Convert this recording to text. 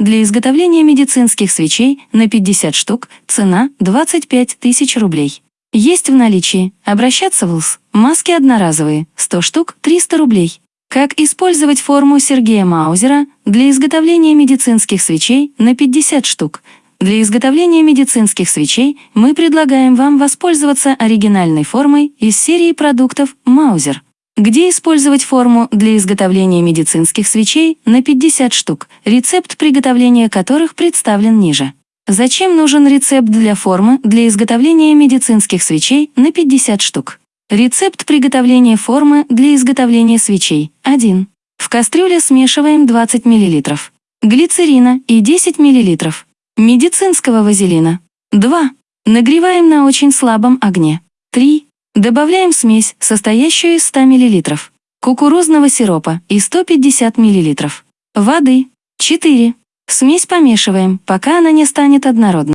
для изготовления медицинских свечей на 50 штук, цена 25 тысяч рублей. Есть в наличии. Обращаться в ЛС. Маски одноразовые, 100 штук, 300 рублей. Как использовать форму Сергея Маузера для изготовления медицинских свечей на 50 штук. Для изготовления медицинских свечей мы предлагаем вам воспользоваться оригинальной формой из серии продуктов Маузер. Где использовать форму для изготовления медицинских свечей на 50 штук, рецепт приготовления которых представлен ниже. Зачем нужен рецепт для формы для изготовления медицинских свечей на 50 штук? Рецепт приготовления формы для изготовления свечей. 1. В кастрюле смешиваем 20 мл. Глицерина и 10 мл. Медицинского вазелина. 2. Нагреваем на очень слабом огне. 3. Добавляем смесь, состоящую из 100 мл. Кукурузного сиропа и 150 мл. Воды. 4. Смесь помешиваем, пока она не станет однородной.